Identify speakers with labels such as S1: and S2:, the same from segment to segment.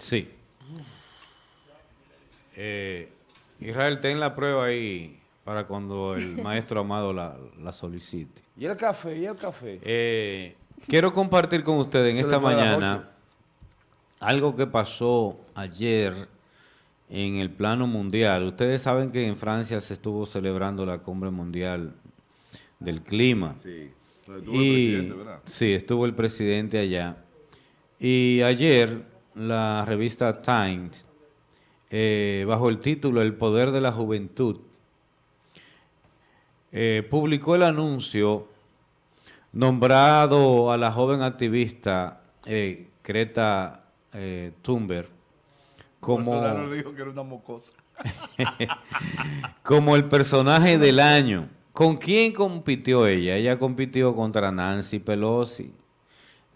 S1: Sí. Eh, Israel, ten la prueba ahí para cuando el maestro Amado la, solicite.
S2: ¿Y el café? ¿Y el café?
S1: Eh, quiero compartir con ustedes en esta mañana algo que pasó ayer en el plano mundial. Ustedes saben que en Francia se estuvo celebrando la cumbre mundial del clima. Sí, estuvo el presidente, ¿verdad? Sí, estuvo el presidente allá. Y ayer la revista Times, eh, bajo el título El Poder de la Juventud, eh, publicó el anuncio nombrado a la joven activista eh, Greta eh, Thunberg como, como el personaje del año. ¿Con quién compitió ella? Ella compitió contra Nancy Pelosi,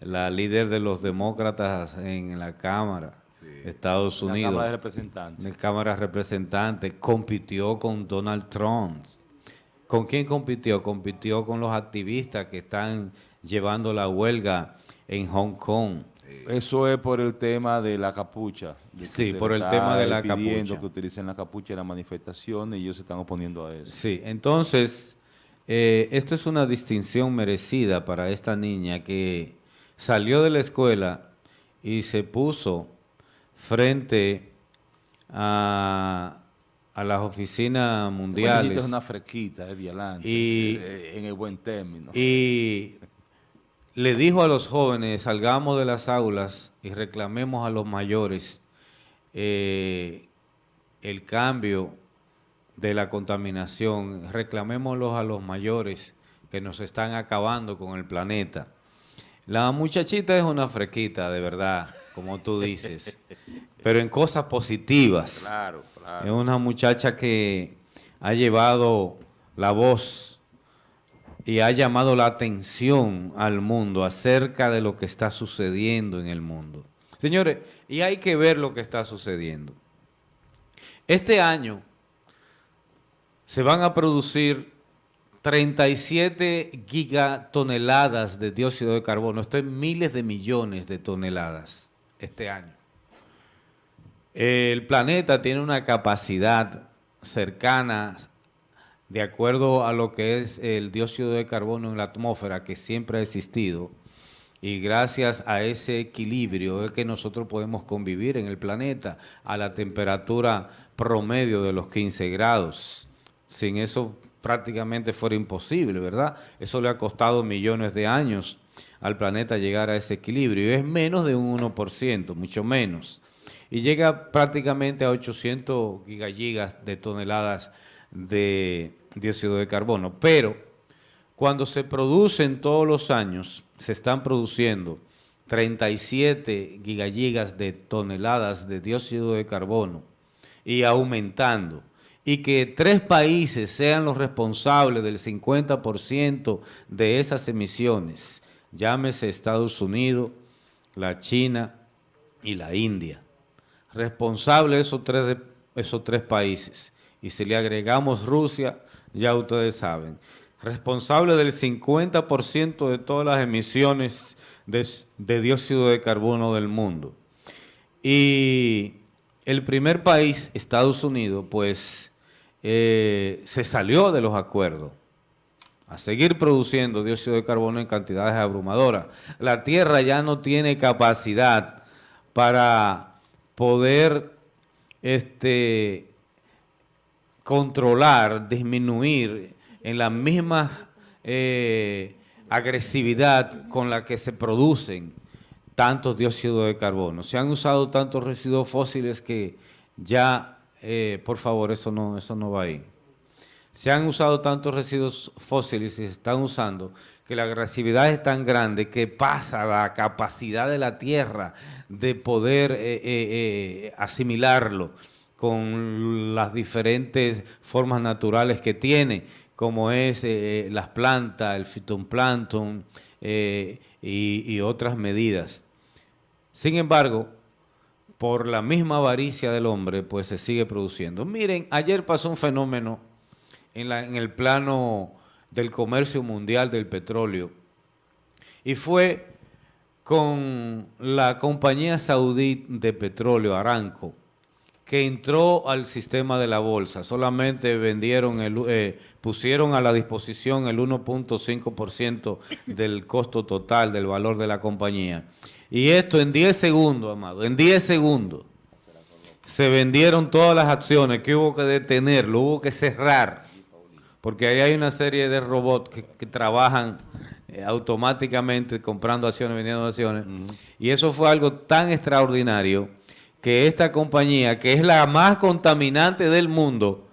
S1: la líder de los demócratas en la Cámara de Estados Unidos. La Cámara de Representantes. La Cámara de Representantes. Compitió con Donald Trump. ¿Con quién compitió? Compitió con los activistas que están llevando la huelga en Hong Kong.
S2: Eso es por el tema de la capucha.
S1: sí, por el tema de la capucha.
S2: que utilicen la capucha en la manifestación y ellos se están oponiendo a eso.
S1: Sí, entonces, eh, esto es una distinción merecida para esta niña que salió de la escuela y se puso frente a a las oficinas mundiales.
S2: Es una fresquita, violante,
S1: y,
S2: eh, en el buen término.
S1: Y le dijo a los jóvenes, salgamos de las aulas y reclamemos a los mayores eh, el cambio de la contaminación, reclamémoslos a los mayores que nos están acabando con el planeta. La muchachita es una fresquita, de verdad, como tú dices, pero en cosas positivas.
S2: Claro, claro.
S1: Es una muchacha que ha llevado la voz y ha llamado la atención al mundo acerca de lo que está sucediendo en el mundo. Señores, y hay que ver lo que está sucediendo. Este año se van a producir 37 gigatoneladas de dióxido de carbono. Esto es miles de millones de toneladas este año. El planeta tiene una capacidad cercana, de acuerdo a lo que es el dióxido de carbono en la atmósfera, que siempre ha existido, y gracias a ese equilibrio es que nosotros podemos convivir en el planeta a la temperatura promedio de los 15 grados. Sin eso prácticamente fuera imposible, ¿verdad? Eso le ha costado millones de años al planeta llegar a ese equilibrio. Es menos de un 1%, mucho menos. Y llega prácticamente a 800 gigagigas de toneladas de dióxido de carbono. Pero cuando se producen todos los años, se están produciendo 37 gigagigas de toneladas de dióxido de carbono y aumentando y que tres países sean los responsables del 50% de esas emisiones, llámese Estados Unidos, la China y la India. Responsable esos tres, esos tres países. Y si le agregamos Rusia, ya ustedes saben. Responsable del 50% de todas las emisiones de, de dióxido de carbono del mundo. Y el primer país, Estados Unidos, pues eh, se salió de los acuerdos a seguir produciendo dióxido de carbono en cantidades abrumadoras. La Tierra ya no tiene capacidad para poder este, controlar, disminuir en la misma eh, agresividad con la que se producen tantos dióxidos de carbono. Se han usado tantos residuos fósiles que ya eh, por favor, eso no, eso no va ahí. Se han usado tantos residuos fósiles y se están usando que la agresividad es tan grande que pasa la capacidad de la Tierra de poder eh, eh, asimilarlo con las diferentes formas naturales que tiene, como es las plantas, el fitoplancton y, y otras medidas. Sin embargo, por la misma avaricia del hombre, pues se sigue produciendo. Miren, ayer pasó un fenómeno en, el plano del comercio mundial del petróleo y fue con la compañía saudí de petróleo Aranco, que entró al sistema de la bolsa. Solamente vendieron, el, eh, pusieron a la disposición el 1.5% del costo total del valor de la compañía. Y esto en 10 segundos, amado, en 10 segundos se vendieron todas las acciones que hubo que detenerlo, hubo que cerrar, porque ahí hay una serie de robots que, trabajan eh, automáticamente comprando acciones, vendiendo acciones, y eso fue algo tan extraordinario que esta compañía, que es la más contaminante del mundo,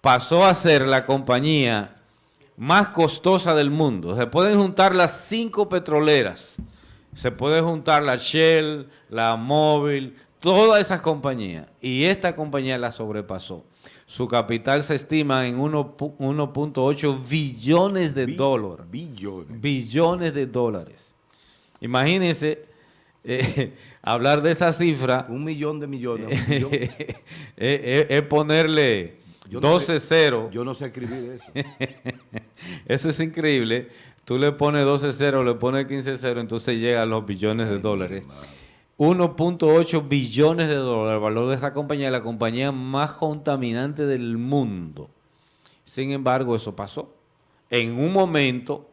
S1: pasó a ser la compañía más costosa del mundo. Se pueden juntar las cinco petroleras, se puede juntar la Shell, la Móvil, todas esas compañías, y esta compañía la sobrepasó. Su capital se estima en 1.8 billones de dólares.
S3: Billones.
S1: Billones de dólares. Imagínense eh, hablar de esa cifra.
S3: Un millón de millones.
S1: es, ponerle 12 ceros.
S3: Yo no sé escribir eso.
S1: eso es increíble. Tú le pones 12 ceros, le pones 15 ceros, entonces llega a los billones de dólares. 1.8 billones de dólares el valor de esa compañía, la compañía más contaminante del mundo. Sin embargo, eso pasó en un momento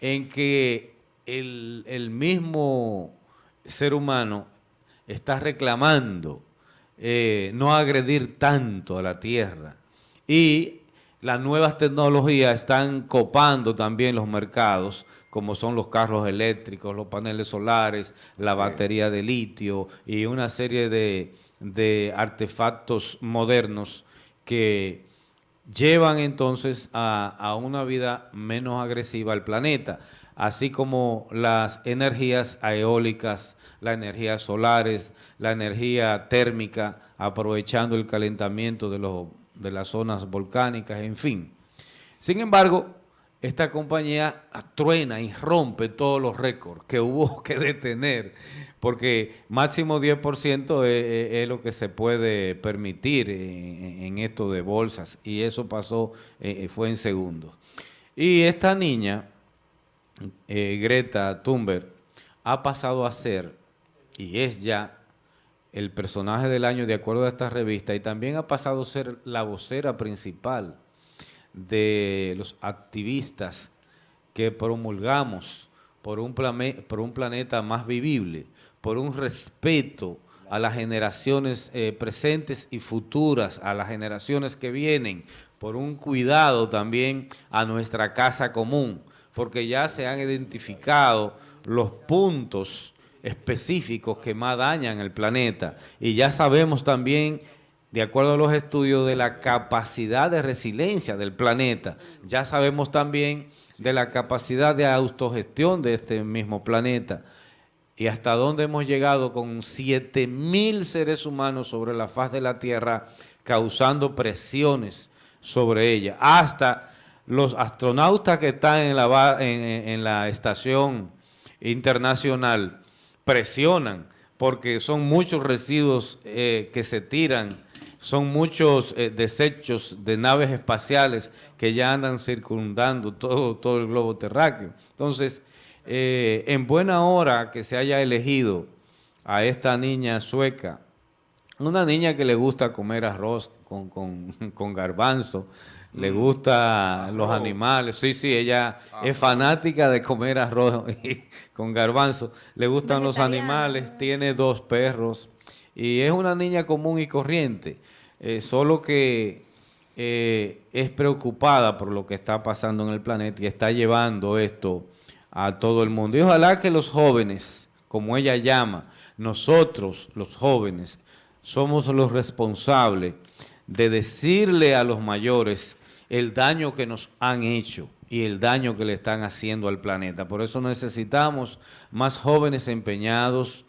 S1: en que el, mismo ser humano está reclamando eh, no agredir tanto a la tierra. Y las nuevas tecnologías están copando también los mercados como son los carros eléctricos, los paneles solares, la batería de litio y una serie de, artefactos modernos que llevan entonces a, a, una vida menos agresiva al planeta, así como las energías eólicas, las energías solares, la energía térmica, aprovechando el calentamiento de, los, de las zonas volcánicas, en fin. Sin embargo, esta compañía truena y rompe todos los récords que hubo que detener, porque máximo 10% es, lo que se puede permitir en, esto de bolsas, y eso pasó, eh, fue en segundos. Y esta niña, eh, Greta Thunberg, ha pasado a ser, y es ya, el personaje del año de acuerdo a esta revista, y también ha pasado a ser la vocera principal de los activistas que promulgamos por un, por un planeta más vivible, por un respeto a las generaciones eh, presentes y futuras, a las generaciones que vienen, por un cuidado también a nuestra casa común, porque ya se han identificado los puntos específicos que más dañan el planeta. Y ya sabemos también de acuerdo a los estudios de la capacidad de resiliencia del planeta. Ya sabemos también de la capacidad de autogestión de este mismo planeta. Y hasta dónde hemos llegado con 7 mil seres humanos sobre la faz de la Tierra causando presiones sobre ella, hasta los astronautas que están en la, estación internacional presionan porque son muchos residuos eh, que se tiran son muchos eh, desechos de naves espaciales que ya andan circundando todo, todo el globo terráqueo. Entonces, eh, en buena hora que se haya elegido a esta niña sueca, una niña que le gusta comer arroz con, con, garbanzo, le mm. gusta los animales, sí, sí, ella es fanática de comer arroz con garbanzo, le gustan los animales, tiene dos perros y es una niña común y corriente. Eh, solo que eh, es preocupada por lo que está pasando en el planeta y está llevando esto a todo el mundo. Y ojalá que los jóvenes, como ella llama, nosotros los jóvenes, somos los responsables de decirle a los mayores el daño que nos han hecho y el daño que le están haciendo al planeta. Por eso necesitamos más jóvenes empeñados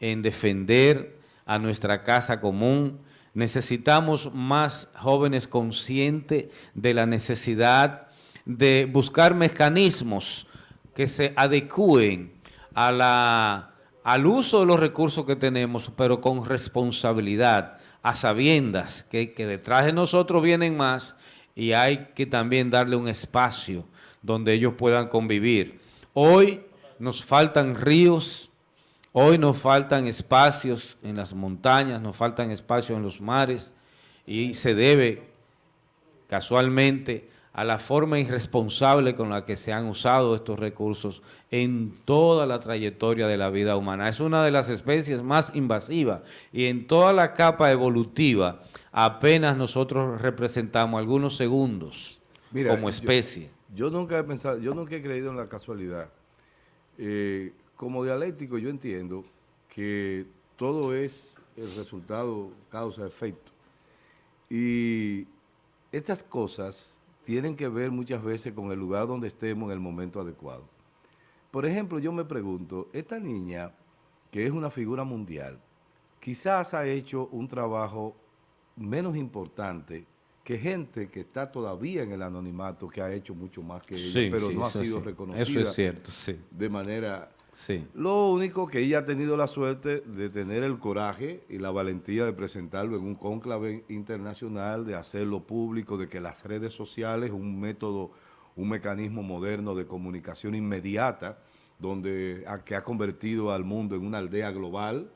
S1: en defender a nuestra casa común, Necesitamos más jóvenes conscientes de la necesidad de buscar mecanismos que se adecúen al uso de los recursos que tenemos, pero con responsabilidad, a sabiendas que, detrás de nosotros vienen más y hay que también darle un espacio donde ellos puedan convivir. Hoy nos faltan ríos, hoy nos faltan espacios en las montañas, nos faltan espacios en los mares y se debe casualmente a la forma irresponsable con la que se han usado estos recursos en toda la trayectoria de la vida humana. Es una de las especies más invasivas y en toda la capa evolutiva apenas nosotros representamos algunos segundos
S3: Mira,
S1: como especie.
S3: Yo, yo nunca he pensado, yo nunca he creído en la casualidad. Eh, como dialéctico yo entiendo que todo es el resultado causa-efecto. Y estas cosas tienen que ver muchas veces con el lugar donde estemos en el momento adecuado. Por ejemplo, yo me pregunto, esta niña, que es una figura mundial, quizás ha hecho un trabajo menos importante que gente que está todavía en el anonimato, que ha hecho mucho más que ella,
S1: Sí,
S3: pero
S1: sí,
S3: no ha sido
S1: sí.
S3: reconocida
S1: Eso es cierto, sí.
S3: de manera...
S1: Sí.
S3: Lo único que ella ha tenido la suerte de tener el coraje y la valentía de presentarlo en un cónclave internacional, de hacerlo público, de que las redes sociales, un método, un mecanismo moderno de comunicación inmediata, donde a- que ha convertido al mundo en una aldea global,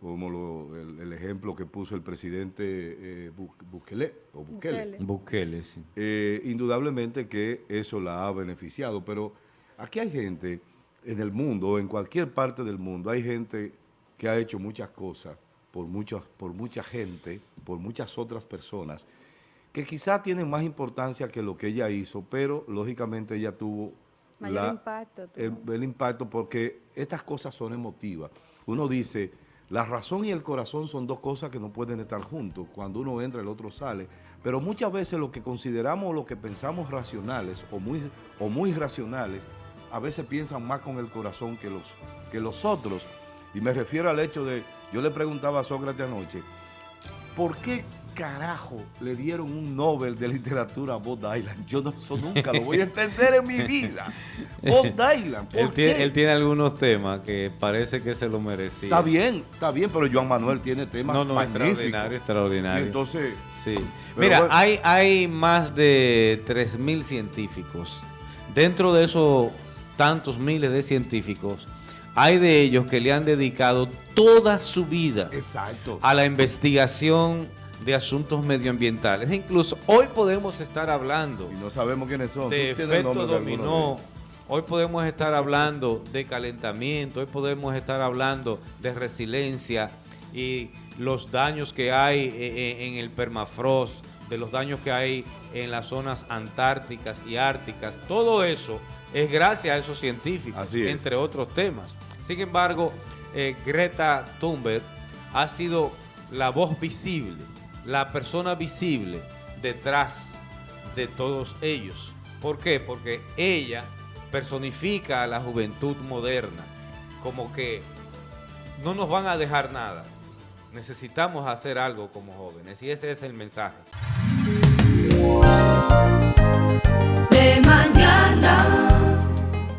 S3: como lo- el, el ejemplo que puso el presidente eh, Bu- Bukele, o Bukele.
S4: Bukele.
S1: Bukele, sí.
S3: Eh, indudablemente que eso la ha beneficiado, pero aquí hay gente en el mundo, en cualquier parte del mundo, hay gente que ha hecho muchas cosas por, muchas, por mucha gente, por muchas otras personas, que quizá tienen más importancia que lo que ella hizo, pero lógicamente ella tuvo
S4: Mayor impacto,
S3: el, impacto porque estas cosas son emotivas. Uno dice, la razón y el corazón son dos cosas que no pueden estar juntos. Cuando uno entra, el otro sale. Pero muchas veces lo que consideramos, lo que pensamos racionales o muy, o muy racionales, a veces piensan más con el corazón que los, que los otros. Y me refiero al hecho de, yo le preguntaba a Sócrates anoche, ¿por qué carajo le dieron un Nobel de literatura a Bob Dylan? Yo no, eso nunca lo voy a entender en mi vida. Bob Dylan, ¿por
S1: Él
S3: qué?
S1: tiene, él tiene algunos temas que parece que se lo merecía.
S3: Está bien, está bien, pero Joan Manuel tiene temas
S1: No, no,
S3: magníficos.
S1: extraordinario,
S3: Y
S1: extraordinario.
S3: entonces,
S1: Sí. Mira,
S3: bueno.
S1: hay, hay más de 3.000 científicos. Dentro de esos tantos miles de científicos, hay de ellos que le han dedicado toda su vida
S3: exacto.
S1: a la investigación de asuntos medioambientales. Incluso hoy podemos estar hablando
S3: Y no sabemos quiénes son.
S1: de efecto
S3: de
S1: dominó. Hoy podemos estar hablando de calentamiento, hoy podemos estar hablando de resiliencia y los daños que hay eh, eh, en el permafrost, de los daños que hay en las zonas antárticas y árticas. Todo eso es gracias a esos científicos,
S3: Así es.
S1: entre otros temas. Sin embargo, eh, Greta Thunberg ha sido la voz visible, la persona visible detrás de todos ellos. ¿Por qué? Porque ella personifica a la juventud moderna, como que no nos van a dejar nada. Necesitamos hacer algo como jóvenes y ese es el mensaje.
S5: de mañana.